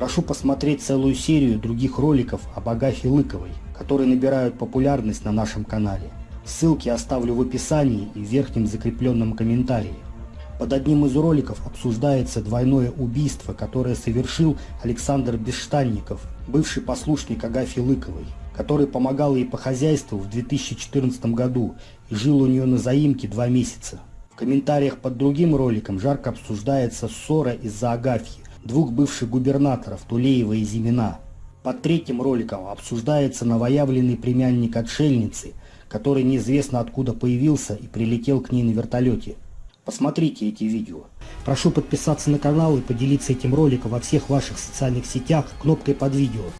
Прошу посмотреть целую серию других роликов об Агафье Лыковой, которые набирают популярность на нашем канале. Ссылки оставлю в описании и в верхнем закрепленном комментарии. Под одним из роликов обсуждается двойное убийство, которое совершил Александр Бесштанников, бывший послушник Агафьи Лыковой, который помогал ей по хозяйству в 2014 году и жил у нее на заимке два месяца. В комментариях под другим роликом жарко обсуждается ссора из-за Агафьи, двух бывших губернаторов Тулеева и Зимина. Под третьим роликом обсуждается новоявленный племянник отшельницы, который неизвестно откуда появился и прилетел к ней на вертолете. Посмотрите эти видео. Прошу подписаться на канал и поделиться этим роликом во всех ваших социальных сетях кнопкой под видео.